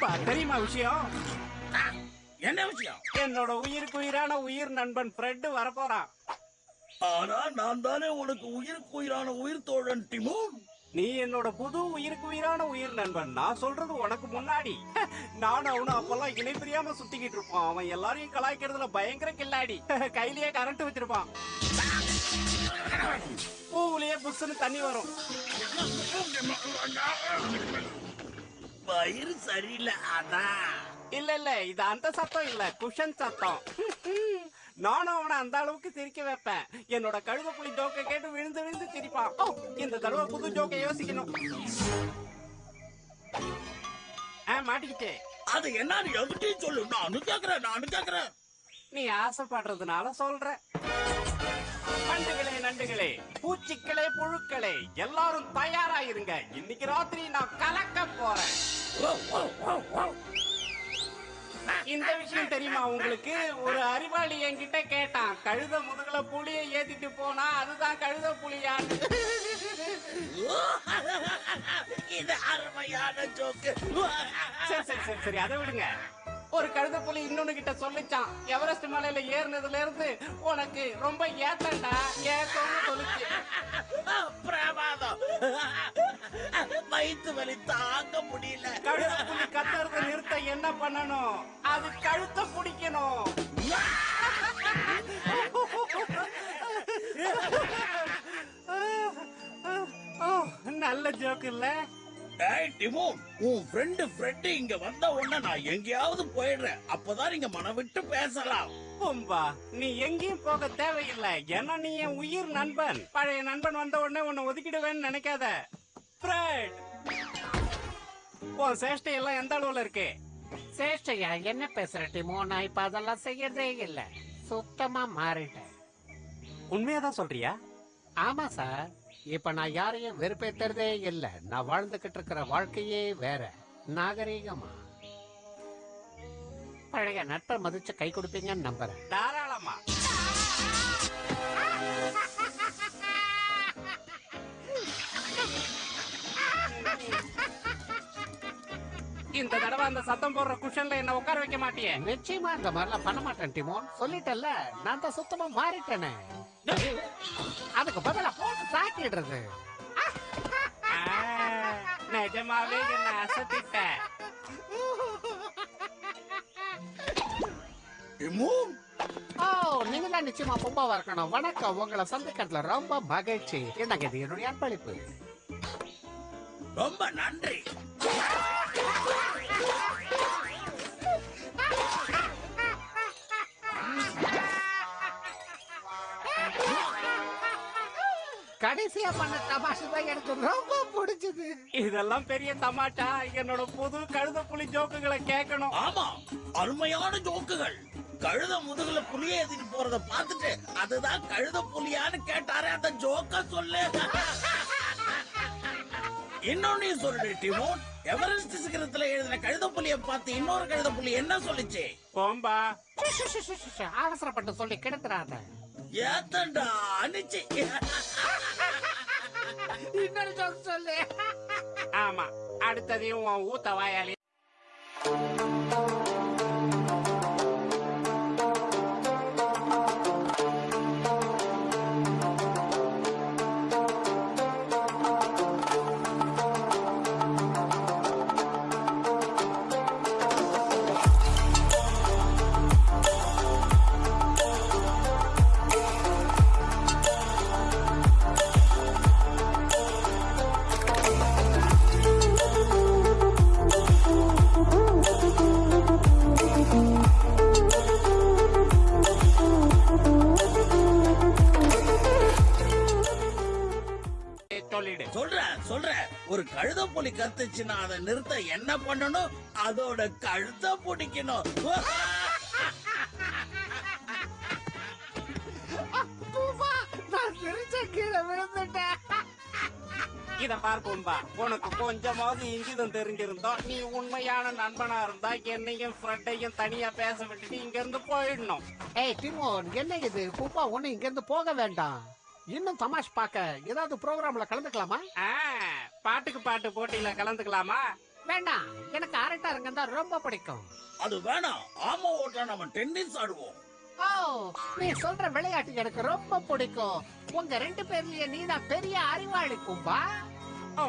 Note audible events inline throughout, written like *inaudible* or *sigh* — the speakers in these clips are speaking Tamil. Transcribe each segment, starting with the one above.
பூம்பா தெரியுமா விஷயம்? என்ன விஷயம்? என்னோட உயிருக்கு உயிரான உயிர் நண்பன் ஃப்ரெட் வரப்போறான். ஆனா நான் தானே உனக்கு உயிருக்கு உயிரான உயிர் தோழன் டிமோன் நீ என்னோட புது உயிருக்கு உயிரான உயிர் நண்பன். நான் சொல்றது உனக்கு முன்னாடி. *laughs* நானும் அவனும் அப்பெல்லாம் இணை பிரியாம சுத்திக்கிட்டு இருப்பான். அவன் எல்லாரையும் கலாய்க்கிறதுல பயங்கர கில்லாடி. *laughs* கையிலேயே கரண்ட் வச்சிருப்பான். பூவுலயே புஷ்னு தண்ணி வரும். வயிறு சரியில்லை அதான். இல்ல இல்ல இது அந்த சத்தம் இல்ல குஷன் சத்தம். *laughs* நானும் அவனை அந்த அளவுக்கு சிரிக்க வைப்பேன். என்னோட கழுத புலி ஜோக்க கேட்டு விழுந்து விழுந்து சிரிப்பான். இந்த தடவை புது ஜோக்க யோசிக்கணும். ஆ மாட்டிக்கிட்டே. அது என்னன்னு என்கிட்டயும் சொல்லு நானும் கேக்குறேன் நானும் கேக்குறேன். நீ ஆசைப்படுறதுனால சொல்ற நண்டுகளே நண்டுகளே பூச்சிக்களே புழுக்களே எல்லாரும் தயாராயிருங்க. இன்னைக்கு ராத்திரி நான் கலக்க போறேன். இந்த விஷயம் தெரியுமா உங்களுக்கு? ஒரு அறிவாளி என்கிட்ட கேட்டான். கழுத முதுகுல புளிய ஏத்திட்டு போனா அதுதான் கழுத புலியான்னு இது அருமையான ஜோக்கு. சரி சரி சரி. அதை விடுங்க. ஒரு கழுத புலி இன்னொன்னு கிட்ட சொல்லிச்சான் எவரெஸ்ட் மலையில ஏறினதுல இருந்து உனக்கு ரொம்ப ஏத்தண்டா ஏத்தம்னு சொல்லிச்சு பிரமாதம் வயிற்று வலி தாங்க முடியல கழுத புலி கத்துறத நிறுத்த என்ன பண்ணணும் அது கழுத்தை பிடிக்கணும் நல்ல ஜோக் இல்ல ஏய் டிமோன் உன் ஃப்ரெண்டு ஃப்ரெண்ட் இங்க வந்த உடனே நான் எங்கேயாவது போயிடுறேன். அப்பதான் நீங்க மனம் விட்டு பேசலாம். பூம்பா நீ எங்கேயும் போக தேவையில்லை. ஏன்னா நீ என் உயிர் நண்பன். பழைய நண்பன் வந்த உடனே உன்னை ஒதுக்கிடுவேன்னு நினைக்காத. ஃப்ரெட் உன் சேஷ்டை எல்லாம் எந்த அளவுல இருக்கு? சேஷ்டையா? என்ன பேசுற டிமோ? நான் இப்ப அதெல்லாம் செய்யறதே இல்ல. சுத்தமா மாறிட்டேன். உண்மையாதான் சொல்றியா? ஆமா சார். இப்ப நான் யாரையும் வெறுப்பேத்துறதே இல்ல. நான் வாழ்ந்துகிட்டு இருக்கிற வாழ்க்கையே வேற. நாகரீகமா? பழைய நட்பை மதிச்சு கை கொடுப்பீங்கன்னு நம்புறேன். தாராளமா. இந்த தடவை அந்த சத்தம் போடுற குஷன்ல என்ன உட்கார வைக்க மாட்டியே. நிச்சயமா இந்த மாதிரிலாம் பண்ண மாட்டேன் டிமோன். சொல்லிட்டேன்ல நான் தான் சுத்தமா மாறிட்டேனே. அதுக்கு பதிலா போட்டு தாக்கிடுறது ஆ, நிஜமாவே என்ன அசத்திட்ட. ஓ நீங்க தான் நிச்சயமா பொம்பாவா இருக்கணும். வணக்கம் உங்களை சந்திக்கிறதுல ரொம்ப மகிழ்ச்சி. என்னங்க இது என்னுடைய அன்பளிப்பு? ரொம்ப நன்றி. கடைசியா பண்ண தமாஷு தான் எனக்கு ரொம்ப பிடிச்சது. இதெல்லாம் பெரிய தமாட்டா என்னோட புது கழுத புலி ஜோக்குகளை கேட்கணும். ஆமா அருமையான ஜோக்குகள். கழுத முதுகுல புலிய ஏத்திட்டு போறத பார்த்துட்டு அதுதான் கழுத புலியான்னு கேட்டாரே அந்த ஜோக்க சொல்லு. இன்னொன்னு சொல்லு டிமோன் எவரெஸ்ட் சிகரத்துல எழுதின கழுத புலிய பார்த்து இன்னொரு கழுத புலி என்ன சொல்லுச்சு? போம்பா. அவசரப்பட்டு சொல்லி கெடுத்துறாத. ஏத்தண்டா அனுச்சு. இன்னொரு ஜோக் சொல்லு. ஆமா அடுத்ததையும் உன் ஊத்த வாயாளி ஒரு கழுத புலி கத்துச்சுன்னா அதை நிறுத்த என்ன பண்ணணும்? அதோட கழுத்தை பிடிக்கணும். இத பார் பொம்பா உனக்கு கொஞ்சமாவது இங்கிதம் தெரிஞ்சிருந்தா நீ உண்மையான நண்பனா இருந்தா என்னையும் ஃப்ரெண்டையும் தனியா பேச விட்டுட்டு இங்க இருந்து போயிடணும். ஏய் டிமோன் என்ன இது? பூப்பா ஒண்ணு இங்க இருந்து போக வேண்டாம். இன்னும் தமாஷ் பார்க்க ஏதாவது ப்ரோக்ராம்ல கலந்துக்கலாமா? ஆ, பாட்டுக்கு பாட்டு போட்டியில கலந்துக்கலாமா? வேண்டாம். எனக்கு அரட்டை அரங்கம் தான் ரொம்ப பிடிக்கும். அது வேணாம். ஆமா ஓட்டா நம்ம டென்னிஸ் ஆடுவோம். ஓ நீ சொல்ற விளையாட்டு எனக்கு ரொம்ப பிடிக்கும். உங்க ரெண்டு பேர்லயே நீ தான் பெரிய அறிவாளி கும்பா ஓ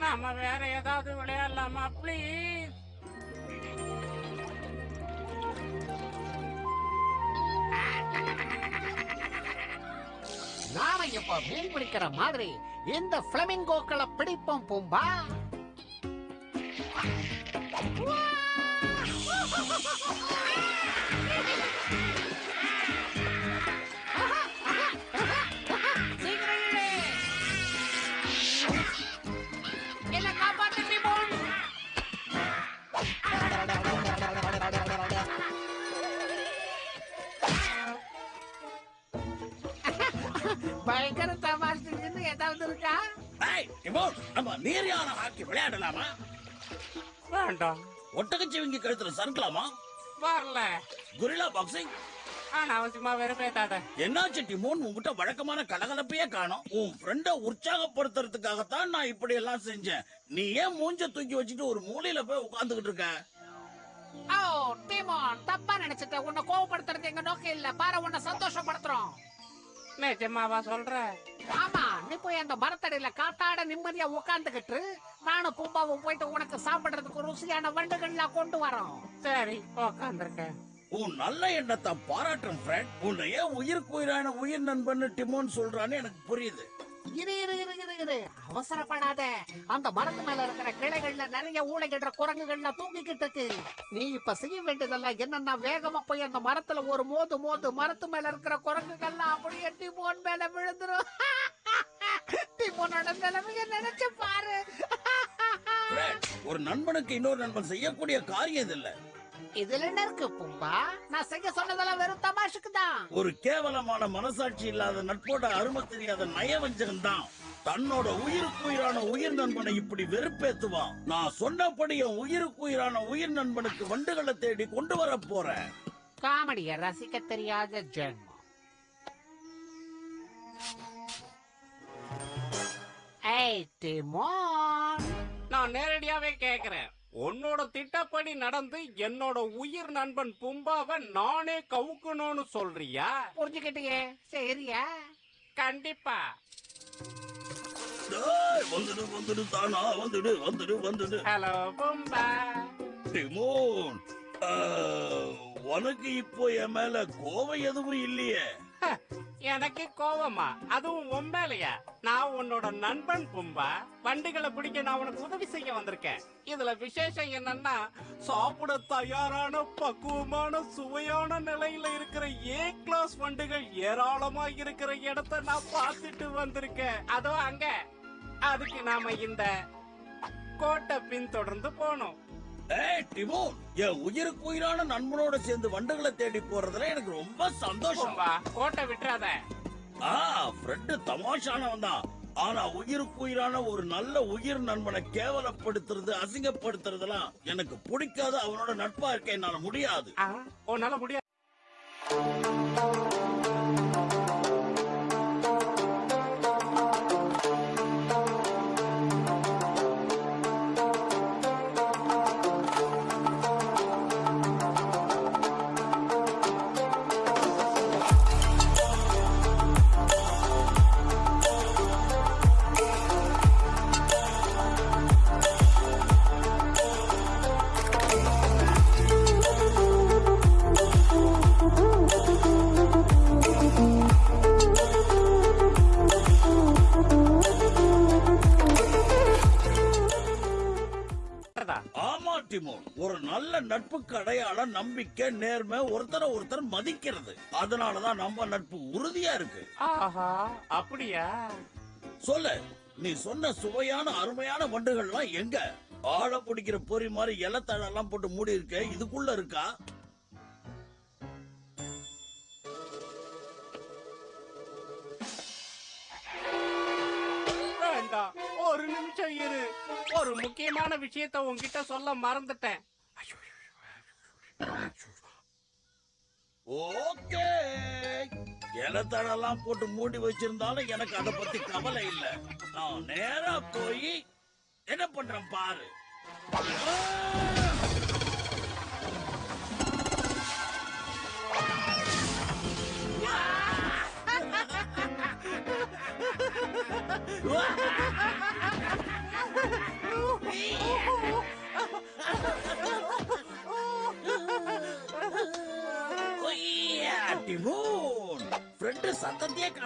நாம வேற ஏதாவது விளையாடலாமா ப்ளீஸ் நாம இப்ப மீன் பிடிக்கிற மாதிரி இந்த பிளமிங்கோக்களை பிடிப்போம் பூம்பா. நீரியான ஹாக்கி விளையாடலாமா? வேண்டாம். ஒட்டகச்சிவிங்கி கழுத்துல சறுக்கலாமா? வரல. குரிலா பாக்ஸிங் அனாவசியமா வெறுப்பேத்தாத என்னாச்சு டிமோன் உன்கிட்ட வழக்கமான கலகலப்பையே காணோம். உன் ஃப்ரெண்ட உற்சாகப்படுத்துறதுக்காகத்தான் நான் இப்படி எல்லாம் செஞ்சேன். நீ ஏன் மூஞ்ச தூக்கி வச்சுட்டு ஒரு மூலையில போய் உட்கார்ந்துகிட்டு இருக்க? ஓ டீமான் தப்பா நினைச்சிட்ட. உன்னை கோவப்படுத்துறது எங்க நோக்கம் இல்ல பாரு உன்னை சந்தோஷப்படுத்துறோம். நிஜமாவா சொல்ற? ஆமா நீ போய் அந்த மரத்தடியில காத்தாட நிம்மதியா உட்காந்துக்கிட்டு நானும் பூம்பாவும் போயிட்டு உனக்கு சாப்பிடுறதுக்கு ருசியான வண்டுகள்லாம் கொண்டு வரோம். சரி உக்காந்துருக்கேன் உன் நல்ல எண்ணத்தை பாராட்டும் ஃப்ரெண்ட் உன்னை ஏன் உயிருக்கு உயிரான உயிர் நண்பன் டிமோன் சொல்றான்னு எனக்கு புரியுது. இரு இரு இரு இரு இரு. அவசரப்படாத. அந்த மரத்து மேல இருக்கிற கிளைகள்ல நிறைய ஊழைகின்ற குரங்குகள்ல தூங்கிக்கிட்டு இருக்கு. நீ இப்ப செய்ய வேண்டியதெல்லாம் என்னன்னா வேகமா போய் அந்த மரத்துல ஒரு மோது மோது மரத்து மேல இருக்கிற குரங்குகள்லாம் அப்படியே டிமோன் மேல விழுந்துரும். *laughs* டிமோனோட நிலைமைய நினைச்சு பாரு. *laughs* ஒரு நண்பனுக்கு இன்னொரு நண்பன் செய்யக்கூடிய காரியம் இது இல்ல. இதுல என்ன இருக்கு பூம்பா? நான் செய்ய சொன்னதெல்லாம் வெறும் தமாஷுக்கு தான். ஒரு கேவலமான மனசாட்சி இல்லாத நட்போட அருமை தெரியாத நயவஞ்சகன் தான். தன்னோட உயிருக்கு உயிரான உயிர் நண்பனை இப்படி வெறுப்பேத்துவான். நான் சொன்னபடி என் உயிருக்கு உயிரான உயிர் நண்பனுக்கு வண்டுகளை தேடி கொண்டு வர போறேன். காமெடிய ரசிக்க தெரியாத ஜென்மம். ஏய் டிமோன் நான் நேரடியாவே கேக்குறேன். உன்னோட திட்டப்படி நடந்து என்னோட உயிர் நண்பன் பும்பாவை நானே கவுக்கணும்னு சொல்றியா? புரிஞ்சுக்கிட்டியே. சரியா? கண்டிப்பா. வந்துடு வந்துடு தானா? வந்துடு வந்துடு வந்துடு. ஹலோ பும்பா. டிமோன் உனக்கு இப்போ என் மேல கோவம் எதுவும் இல்லையே. எனக்கு கோவமா? அதுவும் உண்மையிலையா நான் உன்னோட நண்பன் பும்பா. வண்டிகளை பிடிக்க நான் உனக்கு உதவி செய்ய வந்திருக்கேன். இதுல விசேஷம் என்னன்னா சாப்பிட தயாரான பக்குவமான சுவையான நிலையில இருக்கிற ஏ கிளாஸ் வண்டிகள் ஏராளமா இருக்கிற இடத்த நான் பார்த்துட்டு வந்திருக்கேன். அதோ அங்க. அதுக்கு நாம இந்த கோட்டை பின்தொடர்ந்து போனோம். ஏய் டிமோன் என் உயிருக்கு உயிரான நண்பனோட சேர்ந்து வண்டுகளை தேடி போறதுல எனக்கு ரொம்ப சந்தோஷம். பும்பா கோட்டை விட்டுறாத. ஆ ஃப்ரெண்டு தமாஷானவன் தான். ஆனா உயிருக்கு உயிரான ஒரு நல்ல உயிர் நண்பனை கேவலப்படுத்துறது அசிங்கப்படுத்துறதெல்லாம் எனக்கு பிடிக்காத. அவனோட நட்பா இருக்க என்னால முடியாது. உன்னால முடியாது. நேர்மை ஒருத்தரை ஒருத்தர் மதிக்கிறது அதனாலதான் நம்ம நட்பு உறுதியா இருக்கு ஆஹா அப்படியா சொல்லு நீ சொன்ன சுவையான அருமையான வண்டுகள்லாம் எங்க ஆழ பிடிக்கிற பொறி மாதிரி இலத்தழெல்லாம் போட்டு மூடி இருக்க இதுக்குள்ள இருக்கா வேண்டாம் ஒரு நிமிஷம் இரு ஒரு ஒரு முக்கியமான விஷயத்த உன்கிட்ட சொல்ல மறந்துட்டேன் ஓகே. இலத்தடெல்லாம் போட்டு மூடி வச்சிருந்தாலும் எனக்கு அதை பத்தி கவலை இல்ல. நான் நேரா போய் என்ன பண்றேன் பாரு.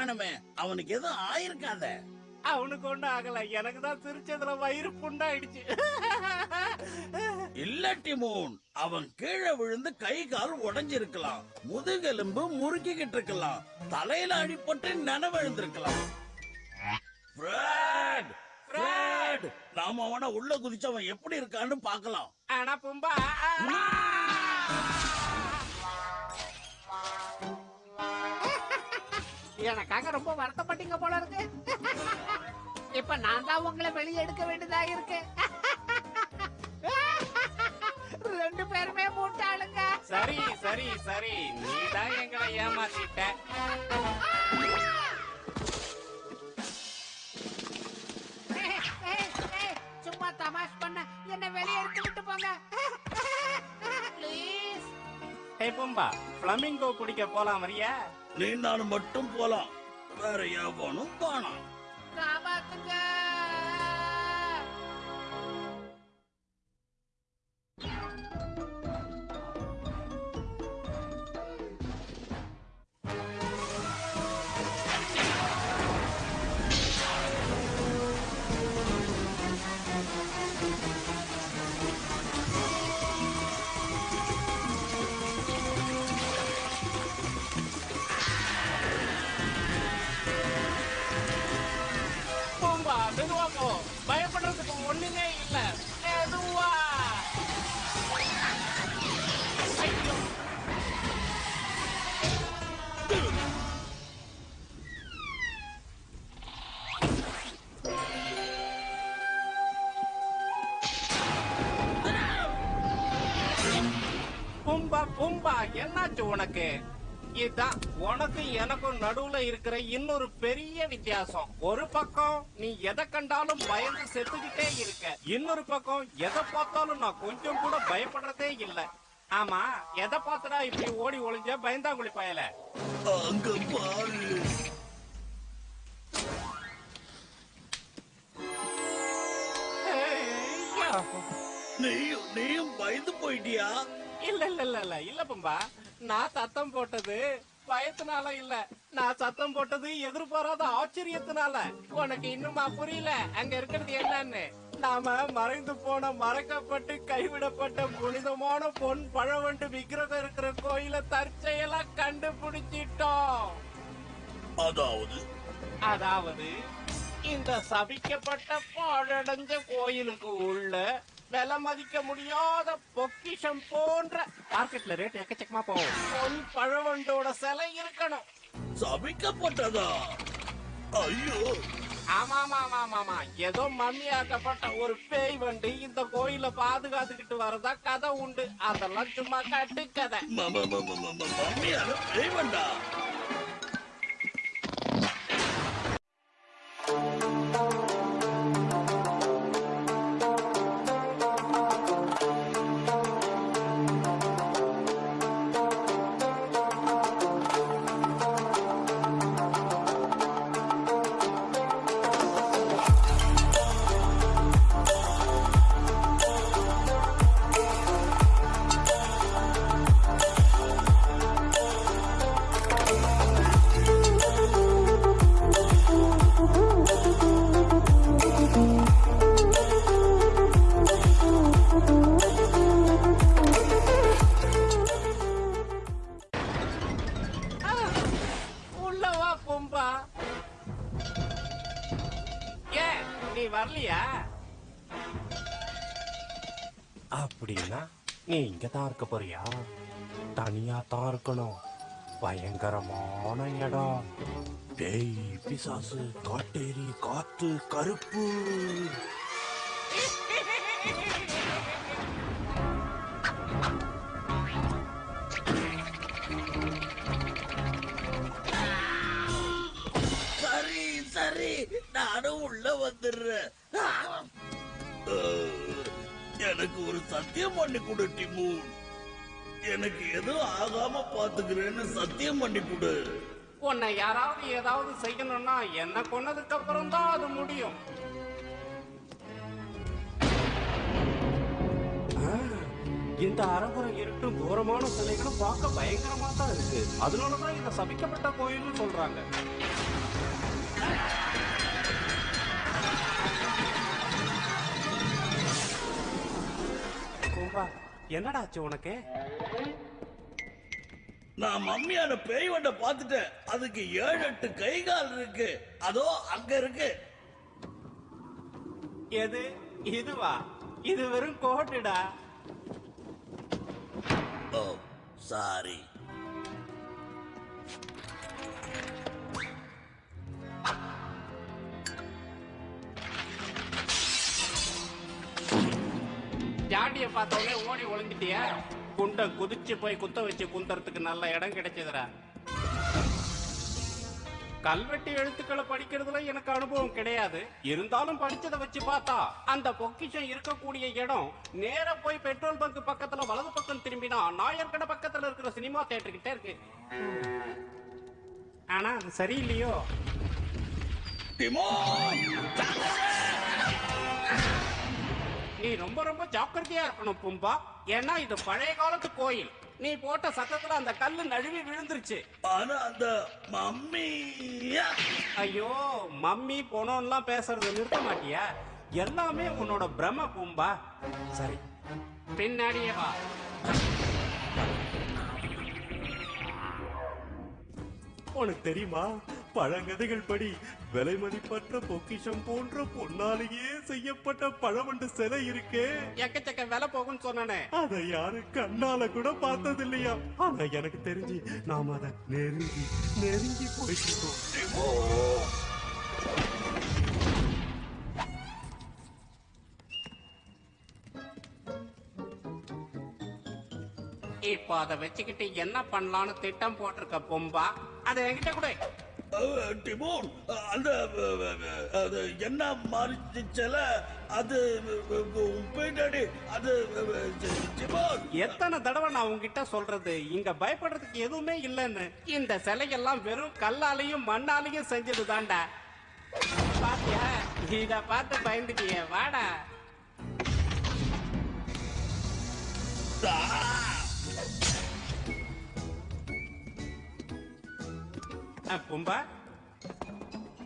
காணுமே. அவனுக்கு எதுவும் ஆயிருக்காத. அவனுக்கு ஒண்ணும் ஆகல. எனக்கு தான் சிரிச்சதுல வயிறு புண்டாயிடுச்சு இல்ல டிமோன் அவன் கீழே விழுந்து கை கால் உடைஞ்சிருக்கலாம். முதுகெலும்பு முறுக்கிக்கிட்டு இருக்கலாம். தலையில அடிபட்டு நனவிழுந்திருக்கலாம். நாம அவன உள்ள குதிச்சவன் எப்படி இருக்கான்னு பார்க்கலாம். ஆனா பும்பா. எனக்காக ரொம்ப வருத்தப்பட்டீங்க போல இருக்கு. இப்ப நான் தான் உங்களை வெளியே எடுக்க வேண்டியதா இருக்கு. ரெண்டு பேருமே மூட்டாளுங்க. சரி சரி சரி. நீ தான் எங்களை ஏமாத்திட்ட. சும்மா தமாஷ் பண்ண. என்ன வெளியே எடுத்து விட்டு போங்க. ஏய் பிளமிங்கோ குடிக்க போலாம் வரியா? நீ நானும் மட்டும் போலாம். வேற எவனும் போனான் என்னாச்சு உனக்கு. இதான் உனக்கும் எனக்கும் நடுவுல இருக்கிற இன்னொரு பெரிய வித்தியாசம். ஒரு பக்கம் நீ எதை கண்டாலும் பயந்து செத்துக்கிட்டே இருக்க. இன்னொரு பக்கம் எதை பார்த்தாலும் நான் கொஞ்சம் கூட பயப்படுறதே இல்ல. ஆமா எதை பார்த்துடா இப்படி ஓடி ஒளிஞ்ச பயந்தாங்குழி பயல? அங்க பாரு. நீயும் நீயும் பயந்து போயிட்டியா? இல்ல இல்ல இல்ல இல்ல. இல்ல பம்பா. நான் சத்தம் போட்டது பயத்தினால இல்ல. நான் சத்தம் போட்டது எதிர்பாராத ஆச்சரியத்தினால. உனக்கு இன்னுமா புரியல? அங்க இருக்கிறது என்னன்னு. நாம மறைந்து போன மறைக்கப்பட்டு கைவிடப்பட்ட புனிதமான பொன் பழவண்டு விக்கிரகம் இருக்கிற கோயில தற்செயலா கண்டுபிடிச்சிட்டோம். அதாவது? அதாவது இந்த சபிக்கப்பட்ட பாழடைஞ்ச கோயிலுக்கு உள்ள விலை மதிக்க முடியாத பொக்கிஷம் போன்ற மார்க்கெட்ல ரேட் எக்கச்சக்கமா போகும். பொன் பழவண்டோட சிலை இருக்கணும். சபிக்கப்பட்டதா? ஐயோ. ஆமா ஆமா ஆமா ஏதோ மம்மியாக்கப்பட்ட ஒரு பேய் வண்டு இந்த கோயில பாதுகாத்துக்கிட்டு வரதா கதை உண்டு. அதெல்லாம் சும்மா கட்டு கதை ம- ம- ம- ம- ம- ம- மம்மியால பேய் வேண்டா? தனியாக இருக்க போறியா? தனியா தான் இருக்கணும் பயங்கரமான இடம். பேய் பிசாசு காட்டேரி காத்து கருப்பு. சரி சரி. நானும் உள்ள வந்துடுறேன். எனக்கு ஒரு சத்தியம் பண்ணி கொடு டிமூன் எனக்கு எதுவும் ஆகாம பாத்துக்கிறேன்னு சத்தியம் பண்ணி கொடு. உன்னை யாராவது ஏதாவது செய்யணும்னா என்ன கொன்னதுக்கு அப்புறம் தான் அது முடியும். ஆ, இந்த அரகுரம் இருட்டும் தூரமான சிலைகளும் பார்க்க பயங்கரமா தான் இருக்கு. அதனாலதான் இத சபிக்கப்பட்ட கோயில்னு சொல்றாங்க. கும்பா, என்னடாச்சு உனக்கு? நான் மம்மியான பேய் வண்ட பாத்துட்டேன் அதுக்கு ஏழு எட்டு கை கால் இருக்கு. அதோ அங்க இருக்கு. எது? இதுவா? இது வெறும் கோட்டுடா. ஓ சாரி. ஜாண்டிய பார்த்த உடனே ஓடி ஒளிஞ்சிட்டியா. குண்ட குதிச்சு போய் குத்த வச்சு குந்தறதுக்கு நல்ல இடம் கிடைச்சதுடா. கல்வெட்டு எழுத்துக்களை படிக்கிறதுல எனக்கு அனுபவம் கிடையாது. இருந்தாலும் படிச்சதை வச்சு பார்த்தா அந்த பொக்கிஷம் இருக்கக்கூடிய இடம் நேரா போய் பெட்ரோல் பங்க் பக்கத்துல வலது பக்கம் திரும்பினா நாயர்கடை பக்கத்துல இருக்கிற சினிமா தியேட்டர் கிட்ட இருக்கு. ஆனா அது சரியில்லையோ? நீ ரொம்ப ரொம்ப ஜாக்கிரதையா இருக்கணும் பும்பா. ஏன்னா இது பழைய காலத்து கோயில். நீ போட்ட சத்தத்துல அந்த கல்லு நழுவி விழுந்துருச்சு. ஆனா அந்த மம்மி ஐயோ மம்மி போனோம்லாம் பேசுறது நிறுத்த மாட்டியா? எல்லாமே உன்னோட பிரம பூம்பா. சரி பின்னாடியே வா. உனக்கு தெரியுமா? பழங்கதைகள் படி விலை மதிப்பற்ற பொக்கிஷம் போன்ற பொன்னாலேயே செய்யப்பட்ட பழவண்டு சிலை இருக்கே. எக்கச்சக்க விலை போகும்னு சொன்னானே. அதை யாரும் கண்ணால கூட பார்த்தது இல்லையா ஆனா எனக்கு தெரிஞ்சு நாம அதை நெருங்கி நெருங்கி போயிட்டு இருக்கோம் இப்போ அதை வச்சுக்கிட்டு என்ன பண்ணலாம்னு திட்டம் போட்டிருக்க பொம்பா? அதை என்கிட்ட கூட. டிமோன் அந்த அது என்ன மாறிச்சுல அது பின்னாடி அது எத்தனை தடவை நான் உங்ககிட்ட சொல்றது? இங்க பயப்படுறதுக்கு எதுவுமே இல்லைன்னு. இந்த சிலையெல்லாம் வெறும் கல்லாலையும் மண்ணாலையும் செஞ்சது தாண்டா பாத்தியா? இத பார்த்து பயந்துட்டியே வாடா. பூம்பா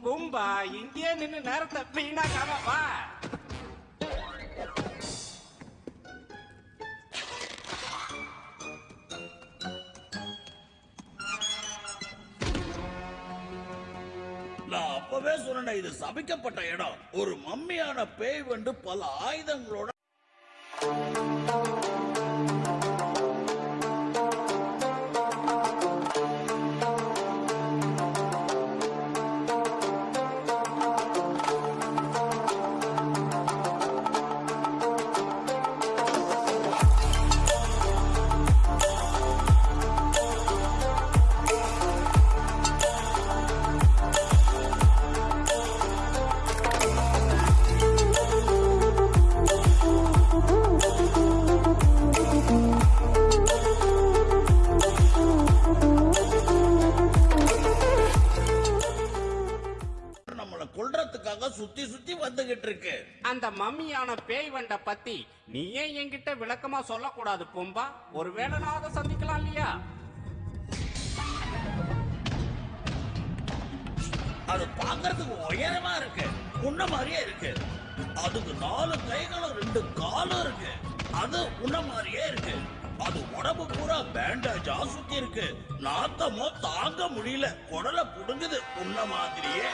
பூம்பா இங்கே நின்று நேரத்தை வீணாக்காம வா. நான் அப்பவே சொன்னேன் இது சபிக்கப்பட்ட இடம். ஒரு மம்மியான பேய் வந்து பல ஆயுதங்களோட பத்தி நீ ஏன் என்கிட்ட விளக்கமா சொல்லக்கூடாது பொம்பா. ஒருவேளை நான் அதை சந்திக்கலாம் இல்லையா? அது பாக்குறதுக்கு உயரமா இருக்கு. உன்ன மாதிரியே இருக்கு. அதுக்கு நாலு கைகளும் ரெண்டு காலும் இருக்கு. அது உன்ன மாதிரியே இருக்கு. அது உடம்பு பூரா பேண்டேஜா சுத்தி இருக்கு. நாத்தமோ தாங்க முடியல. குடலை புடுங்குது உன்ன மாதிரியே.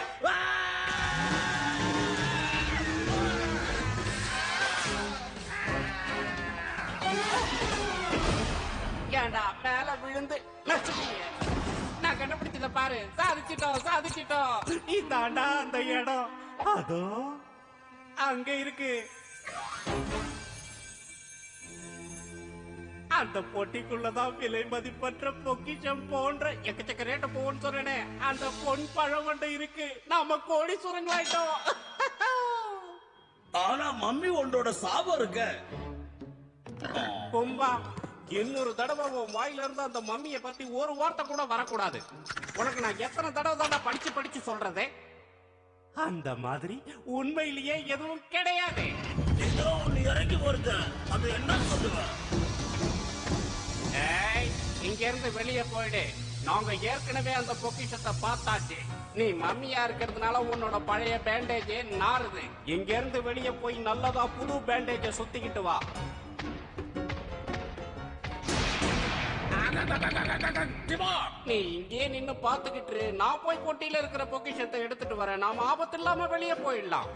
ஆ! ஏன்டா மேல விழுந்து நான் கண்டுபிடிச்சத பாரு. சாதிச்சிட்டோம் சாதிச்சிட்டோம். இதாண்டா அந்த இடம். அதோ அங்க இருக்கு. அந்த பொட்டிக்குள்ளதான் விலை மதிப்பற்ற பொக்கிஷம் போன்ற எக்கச்சக்க ரேட்டு போன்னு சொன்னேனே. அந்த பொன் பழம் ஒன்று இருக்கு. நாம கோடீஸ்வரங்களாயிட்டோம் ஆனா மம்மி உன்னோட சாபம் இருக்க. கும்பா இன்னொரு தடவை உன் வாயில இருந்து அந்த மம்மியை பத்தி ஒரு வார்த்தை கூட வரக்கூடாது. உனக்கு நான் எத்தனை தடவை தானே படிச்சு படிச்சு சொல்றதே? அந்த மாதிரி உண்மையிலேயே எதுவும் கிடையாது. ஏதோ ஒண்ணு வருத அது என்ன சொல்லுவ? ஏய் இங்க இருந்து வெளியே போயிடு. நாங்க ஏற்கனவே அந்த பொக்கிஷத்தை பார்த்தாச்சு. நீ மம்மியா இருக்கிறதுனால உன்னோட பழைய பேண்டேஜ் நாறுது. இங்க இருந்து வெளியே போய் நல்லதா புது பேண்டேஜ சுத்திக்கிட்டு வா. நீ இங்கேயே நின்னு பாத்துக்கிட்டு நான் போய் பொட்டியில இருக்கிற பொக்கிஷத்தை எடுத்துட்டு வரேன். நாம ஆபத்து இல்லாம வெளியே போயிடலாம்.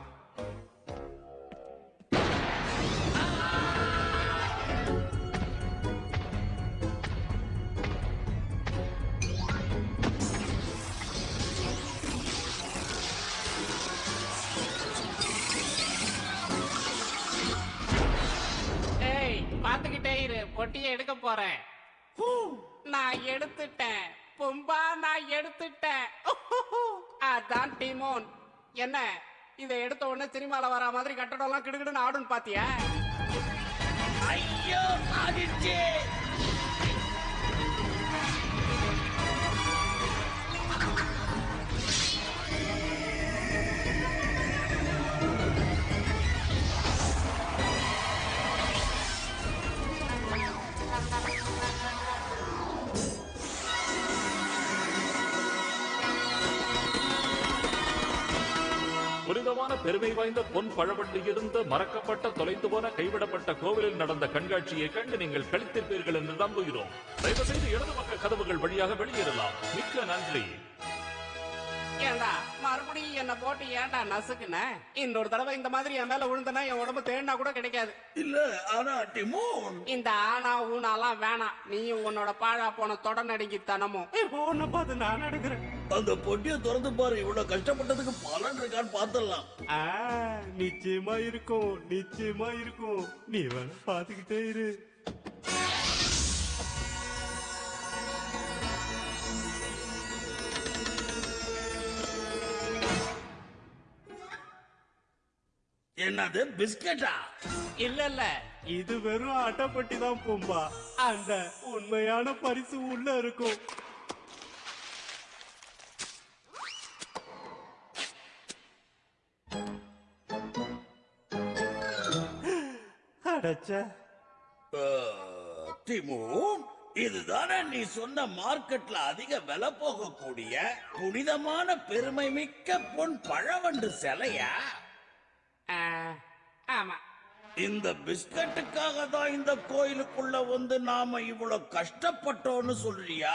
ஏய் பாத்துக்கிட்டே இரு. பொட்டியை எடுக்க போறேன். நான் எடுத்துட்டேன். பும்பா நான் எடுத்துட்டேன். அதான் டிமோன். என்ன? இதை எடுத்த உடனே சினிமால வர மாதிரி கட்டடம்லாம் கிடுகிடுன்னு ஆடுன்னு பாத்தியா? ஐயோ ஆடிச்சே பெருமை வாய்ந்த பொன் பழவண்டி இருந்த மறக்கப்பட்ட தொலைந்து போன கைவிடப்பட்ட கோவிலில் நடந்த கண்காட்சியை கண்டு நீங்கள் கழித்திருப்பீர்கள் என்று நம்புகிறோம். தயவு செய்து இடது பக்க கதவுகள் வழியாக வெளியேறலாம். மிக்க நன்றி. ஏண்டா? மறுபடியும் என்ன போட்டு ஏன்டா நசுக்குன? இன்னொரு தடவை இந்த மாதிரி என் மேல விழுந்தனா என் உடம்பு தேடினா கூட கிடைக்காது. இல்ல ஆனா டிமோன். இந்த ஆனா ஊனாலாம் வேணாம். நீயும் உன்னோட பாழா போன தொடநடுங்கி தனமும் இப்போ உன்னை பார்த்து நான் எடுக்கிறேன் அந்த பொட்டியை திறந்து பாரு இவ்வளவு கஷ்டப்பட்டதுக்கு பலன் இருக்கான்னு பாத்துடலாம். ஆ, நிச்சயமா இருக்கும் நிச்சயமா இருக்கும். நீ வேணா பாத்துக்கிட்டே இரு. என்னது பிஸ்கட்டா? இல்ல இல்ல. இது வெறும் அட்டைப்பட்டி தான் பூம்பா. அந்த உண்மையான பரிசு உள்ள இருக்கும். அடச்சே. டிமோன் இதுதானே நீ சொன்ன மார்க்கெட்ல அதிக விலை போகக்கூடிய புனிதமான பெருமை மிக்க பொன் பழவண்டு சிலையா? ஆமா. இந்த பிஸ்கட்டுக்காக தான் இந்த கோயிலுக்குள்ள வந்து நாம இவ்வளவு கஷ்டப்பட்டோம்னு சொல்றியா.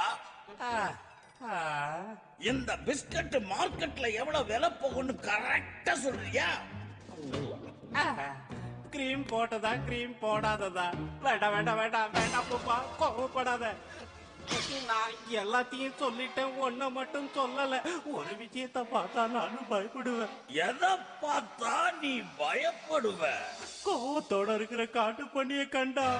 இந்த பிஸ்கட் மார்க்கெட்ல எவ்வளவு விலை போகும்னு கரெக்டா சொல்றியா? கிரீம் போட்டதா கிரீம் போடாததா? வேண்டாம் வேண்டாம் வேண்டாம் வேண்டாம் கோவப்படாத. நான் எல்லாத்தையும் சொல்லிட்டேன். ஒன்ன மட்டும் சொல்லல. ஒரு விஷயத்த பார்த்தா நானும் பயப்படுவேன். எதை பார்த்தா நீ பயப்படுவ? கோவத்தோட இருக்கிற காட்டு பண்ணிய கண்டா!